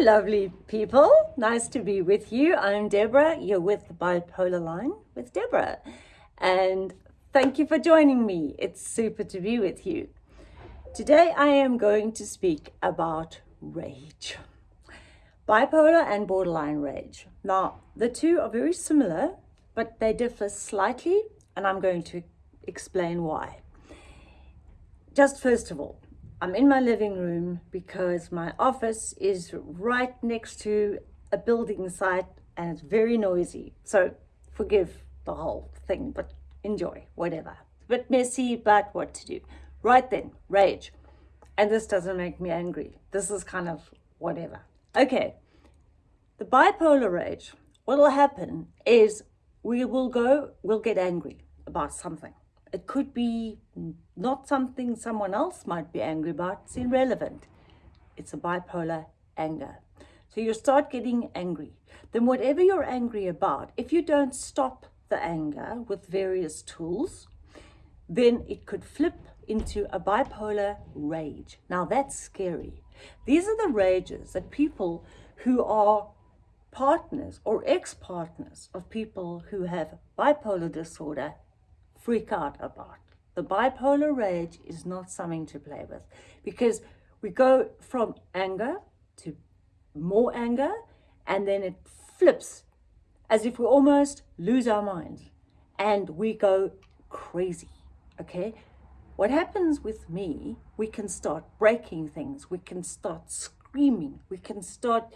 Lovely people. Nice to be with you. I'm Deborah. You're with the Bipolar Line with Deborah. And thank you for joining me. It's super to be with you. Today, I am going to speak about rage. Bipolar and borderline rage. Now, the two are very similar, but they differ slightly, and I'm going to explain why. Just first of all, I'm in my living room because my office is right next to a building site and it's very noisy. So forgive the whole thing, but enjoy, whatever. A bit messy, but what to do. Right then, rage. And this doesn't make me angry. This is kind of whatever. Okay, the bipolar rage, what will happen is we will go, we'll get angry about something. It could be not something someone else might be angry about. It's irrelevant. It's a bipolar anger. So you start getting angry. Then whatever you're angry about, if you don't stop the anger with various tools, then it could flip into a bipolar rage. Now that's scary. These are the rages that people who are partners or ex-partners of people who have bipolar disorder freak out about. The bipolar rage is not something to play with because we go from anger to more anger and then it flips as if we almost lose our minds and we go crazy, okay? What happens with me, we can start breaking things, we can start screaming, we can start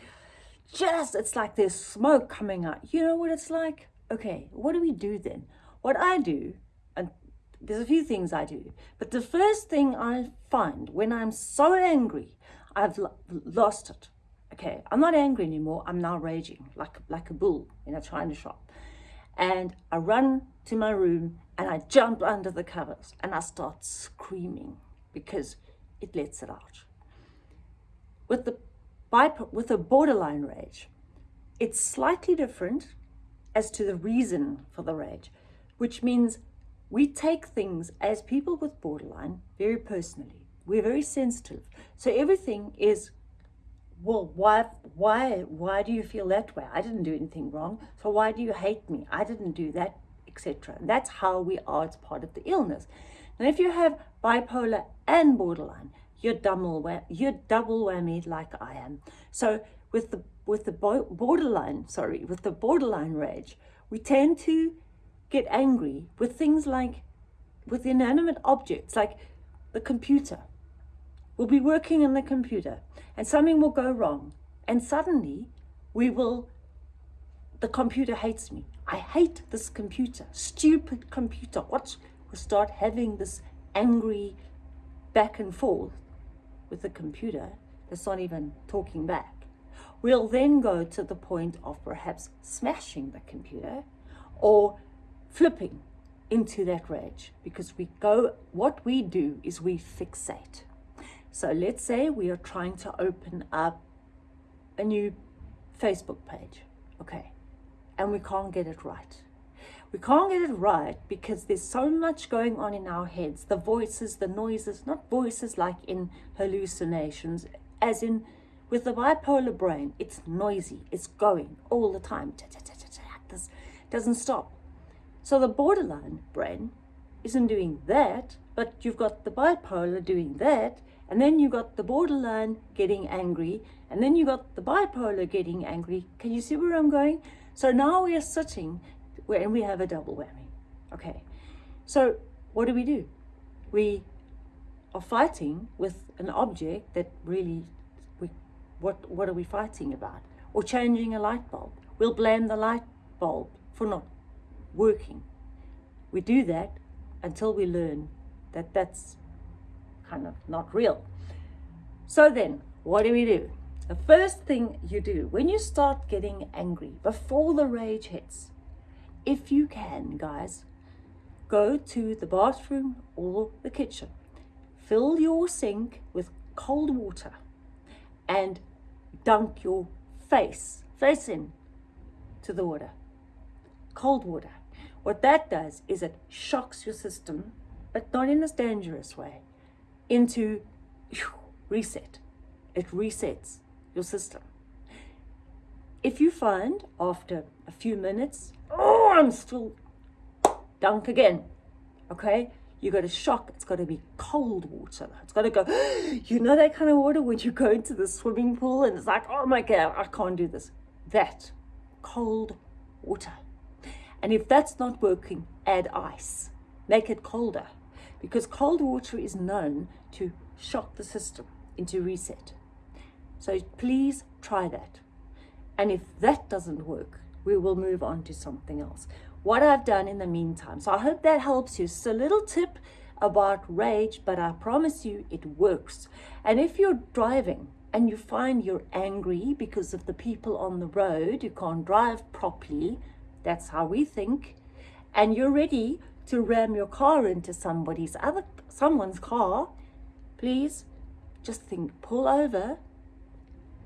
just, it's like there's smoke coming out. You know what it's like? Okay, what do we do then? What I do there's a few things I do. But the first thing I find when I'm so angry, I've lost it. Okay, I'm not angry anymore. I'm now raging like, like a bull in a china shop. And I run to my room and I jump under the covers and I start screaming because it lets it out. With the with a borderline rage, it's slightly different as to the reason for the rage, which means we take things as people with borderline very personally. We're very sensitive. So everything is, well, why, why, why do you feel that way? I didn't do anything wrong. So why do you hate me? I didn't do that, etc. That's how we are. It's part of the illness. And if you have bipolar and borderline, you're double, you're double whammy like I am. So with the with the borderline, sorry, with the borderline rage, we tend to get angry with things like, with inanimate objects, like the computer. We'll be working on the computer and something will go wrong. And suddenly we will, the computer hates me. I hate this computer, stupid computer. What? We'll start having this angry back and forth with the computer that's not even talking back. We'll then go to the point of perhaps smashing the computer or flipping into that rage because we go, what we do is we fixate. So let's say we are trying to open up a new Facebook page, okay, and we can't get it right. We can't get it right because there's so much going on in our heads, the voices, the noises, not voices like in hallucinations, as in with the bipolar brain, it's noisy, it's going all the time, this doesn't stop. So the borderline brain isn't doing that, but you've got the bipolar doing that, and then you've got the borderline getting angry, and then you've got the bipolar getting angry. Can you see where I'm going? So now we are sitting and we have a double whammy. Okay, so what do we do? We are fighting with an object that really, we, what, what are we fighting about? Or changing a light bulb. We'll blame the light bulb for not working. We do that until we learn that that's kind of not real. So then, what do we do? The first thing you do when you start getting angry, before the rage hits, if you can, guys, go to the bathroom or the kitchen, fill your sink with cold water and dunk your face, face in to the water, cold water. What that does is it shocks your system, but not in a dangerous way, into reset. It resets your system. If you find after a few minutes, oh, I'm still dunk again, okay? You got to shock, it's got to be cold water. It's got to go, you know that kind of water when you go into the swimming pool and it's like, oh my God, I can't do this. That, cold water. And if that's not working, add ice. Make it colder because cold water is known to shock the system into reset. So please try that. And if that doesn't work, we will move on to something else. What I've done in the meantime. So I hope that helps you. So a little tip about rage, but I promise you it works. And if you're driving and you find you're angry because of the people on the road, you can't drive properly, that's how we think, and you're ready to ram your car into somebody's other someone's car, please just think, pull over,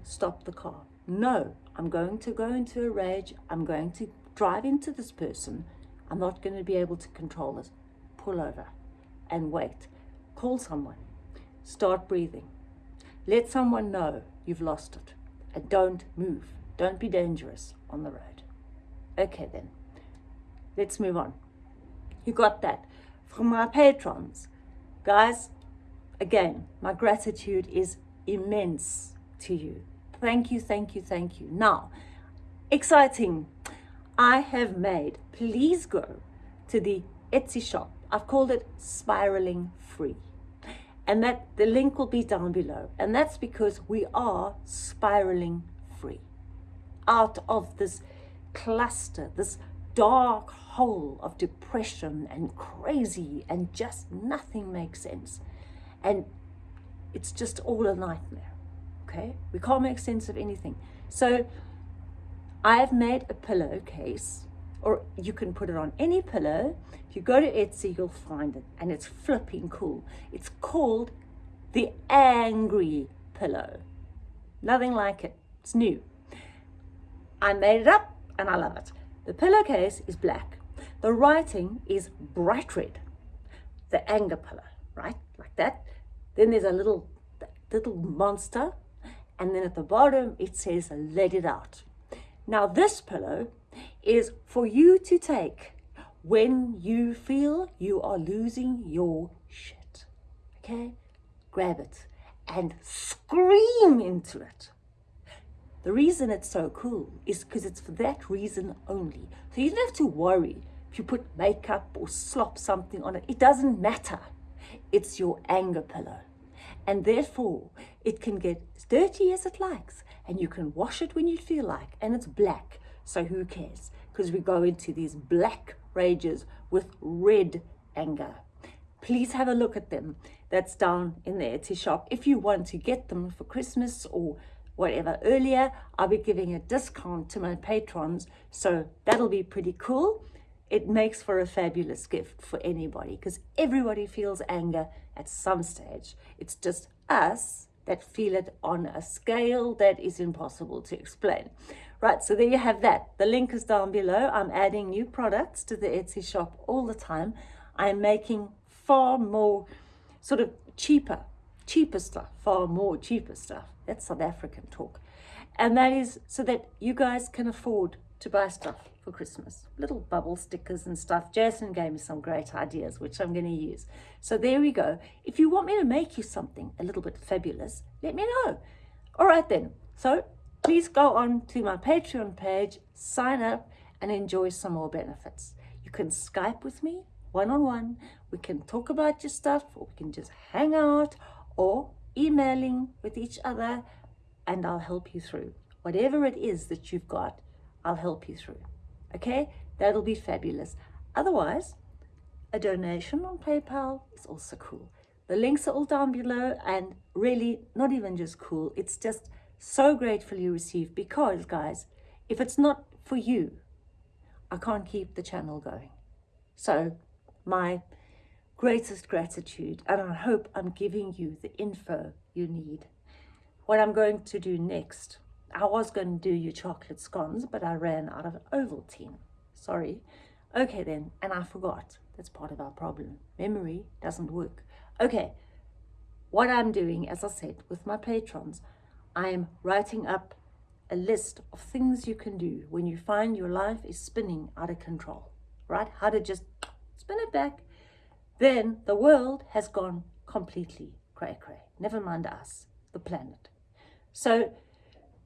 stop the car. No, I'm going to go into a rage. I'm going to drive into this person. I'm not going to be able to control it. Pull over and wait. Call someone. Start breathing. Let someone know you've lost it. And don't move. Don't be dangerous on the road. Okay then. Let's move on. You got that from my patrons. Guys, again, my gratitude is immense to you. Thank you, thank you, thank you. Now, exciting. I have made, please go to the Etsy shop. I've called it Spiraling Free. And that the link will be down below. And that's because we are spiraling free out of this cluster, this dark hole of depression and crazy and just nothing makes sense. And it's just all a nightmare okay? We can't make sense of anything. So I've made a pillowcase, or you can put it on any pillow. If you go to Etsy, you'll find it, and it's flipping cool. It's called the Angry Pillow. Nothing like it. It's new. I made it up, and I love it. The pillowcase is black. The writing is bright red. The anger pillow, right? Like that. Then there's a little little monster and then at the bottom it says let it out. Now this pillow is for you to take when you feel you are losing your shit. Okay? Grab it and scream into it. The reason it's so cool is because it's for that reason only. So you don't have to worry if you put makeup or slop something on it. It doesn't matter. It's your anger pillow and therefore it can get as dirty as it likes and you can wash it when you feel like and it's black so who cares because we go into these black rages with red anger please have a look at them that's down in the Etsy shop if you want to get them for Christmas or whatever earlier I'll be giving a discount to my patrons so that'll be pretty cool it makes for a fabulous gift for anybody because everybody feels anger at some stage. It's just us that feel it on a scale that is impossible to explain. Right, so there you have that. The link is down below. I'm adding new products to the Etsy shop all the time. I'm making far more sort of cheaper, cheaper stuff, far more cheaper stuff. That's South African talk. And that is so that you guys can afford to buy stuff for Christmas. Little bubble stickers and stuff. Jason gave me some great ideas, which I'm going to use. So there we go. If you want me to make you something a little bit fabulous, let me know. All right then. So please go on to my Patreon page, sign up and enjoy some more benefits. You can Skype with me one-on-one. -on -one. We can talk about your stuff or we can just hang out or emailing with each other and I'll help you through. Whatever it is that you've got, I'll help you through. Okay, that'll be fabulous. Otherwise, a donation on PayPal is also cool. The links are all down below and really not even just cool. It's just so gratefully received because guys, if it's not for you, I can't keep the channel going. So my greatest gratitude and I hope I'm giving you the info you need. What I'm going to do next I was going to do your chocolate scones, but I ran out of Ovaltine. Sorry. Okay then, and I forgot. That's part of our problem. Memory doesn't work. Okay, what I'm doing, as I said, with my patrons, I am writing up a list of things you can do when you find your life is spinning out of control, right? How to just spin it back. Then the world has gone completely cray cray. Never mind us, the planet. So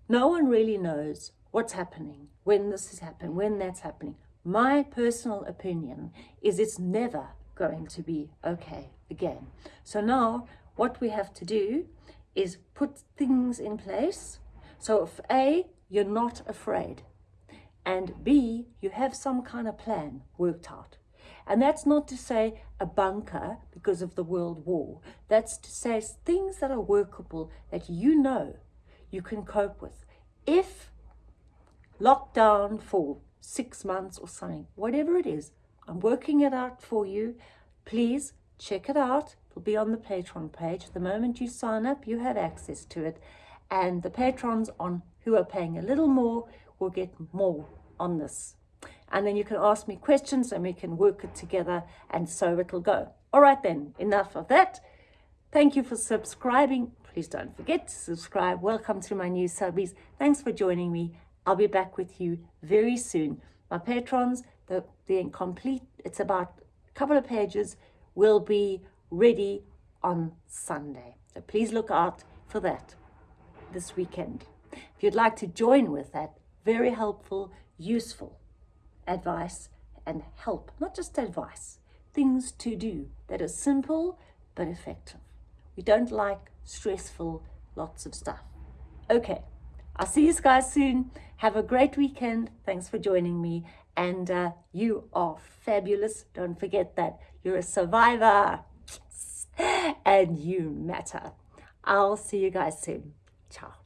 no one really knows what's happening, when this is happening, when that's happening. My personal opinion is it's never going to be okay again. So now what we have to do is put things in place. So if A, you're not afraid, and B, you have some kind of plan worked out. And that's not to say a bunker because of the world war. That's to say things that are workable that you know you can cope with. If lockdown for six months or something, whatever it is, I'm working it out for you. Please check it out. It'll be on the Patreon page. The moment you sign up, you have access to it. And the patrons on who are paying a little more will get more on this. And then you can ask me questions and we can work it together and so it'll go. All right then, enough of that. Thank you for subscribing. Please don't forget to subscribe. Welcome to my new subbies. Thanks for joining me. I'll be back with you very soon. My patrons, the, the incomplete, it's about a couple of pages, will be ready on Sunday. So please look out for that this weekend. If you'd like to join with that, very helpful, useful advice and help, not just advice, things to do that are simple but effective. We don't like stressful lots of stuff. Okay, I'll see you guys soon. Have a great weekend. Thanks for joining me. And uh, you are fabulous. Don't forget that you're a survivor and you matter. I'll see you guys soon. Ciao.